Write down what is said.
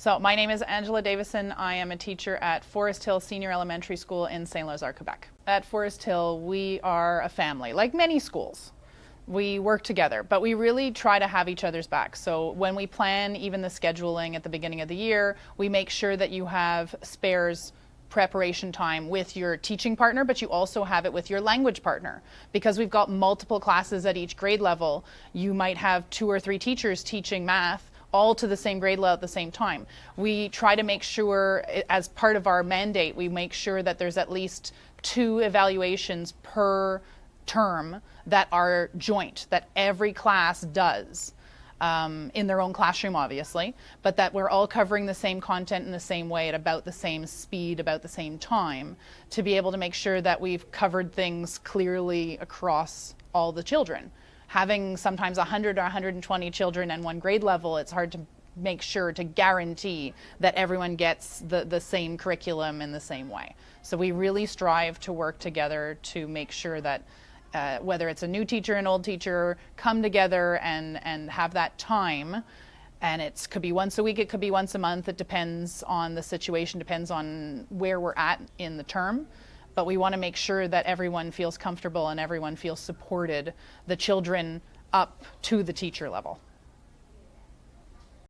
So my name is Angela Davison. I am a teacher at Forest Hill Senior Elementary School in St. Lazare, Quebec. At Forest Hill, we are a family, like many schools. We work together, but we really try to have each other's back. So when we plan even the scheduling at the beginning of the year, we make sure that you have spares preparation time with your teaching partner, but you also have it with your language partner. Because we've got multiple classes at each grade level, you might have two or three teachers teaching math all to the same grade level at the same time. We try to make sure, as part of our mandate, we make sure that there's at least two evaluations per term that are joint, that every class does um, in their own classroom, obviously, but that we're all covering the same content in the same way at about the same speed, about the same time, to be able to make sure that we've covered things clearly across all the children. Having sometimes 100 or 120 children in one grade level, it's hard to make sure to guarantee that everyone gets the, the same curriculum in the same way. So we really strive to work together to make sure that uh, whether it's a new teacher and old teacher, come together and, and have that time. And it could be once a week, it could be once a month. It depends on the situation, depends on where we're at in the term. But we want to make sure that everyone feels comfortable and everyone feels supported, the children up to the teacher level.